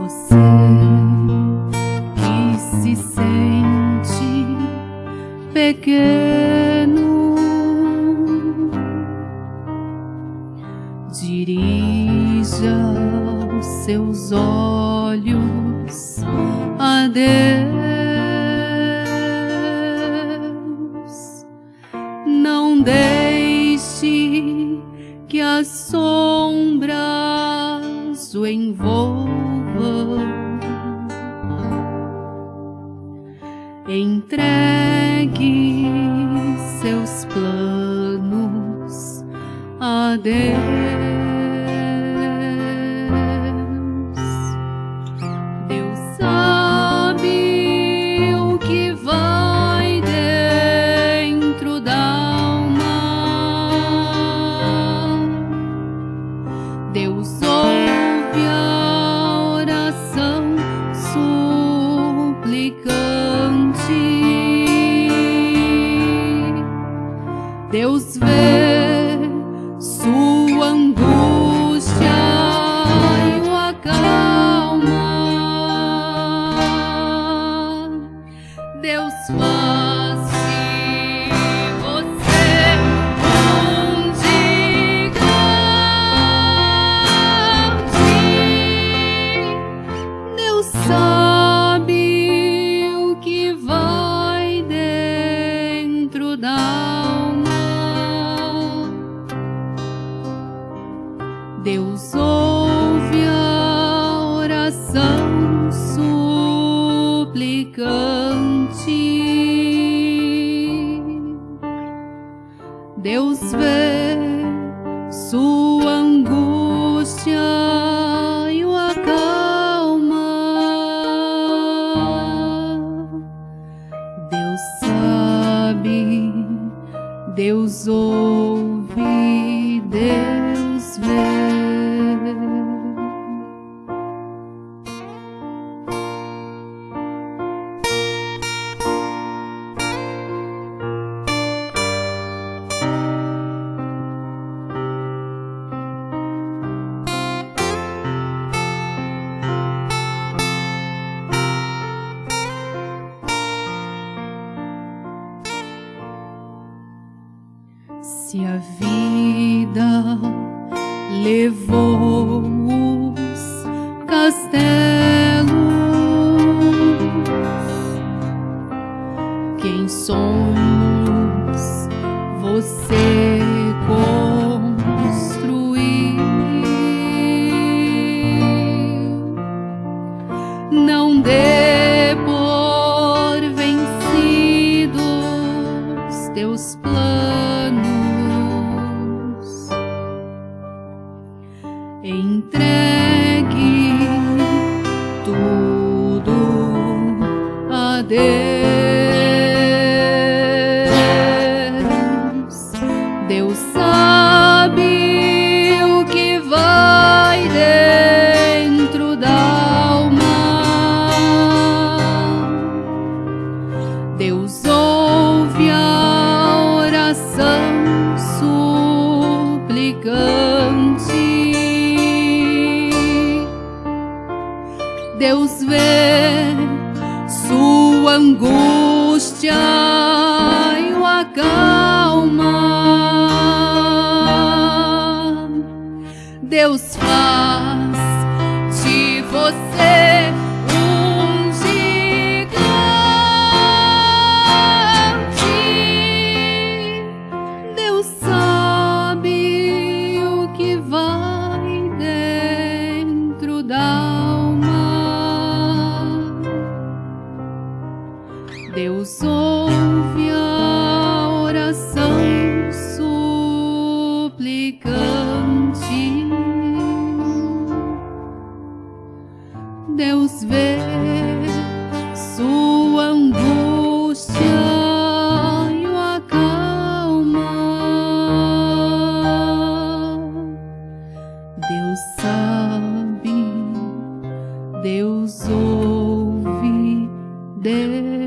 você que se sente pequeno, dirija os seus olhos a Deus, não deixe que as sombras o envolvam. Entregue seus planos a Deus. Deus vê. cante. Deus vê sua angústia e o acalma. Deus sabe, Deus ouve, Se a vida levou os castelos, quem somos você? com? entregue tudo a Deus. Deus sabe. Deus vê sua angústia e o acaso. Deus ouve a oração suplicante. Deus vê sua angústia e o acalma. Deus sabe, Deus ouve, Deus.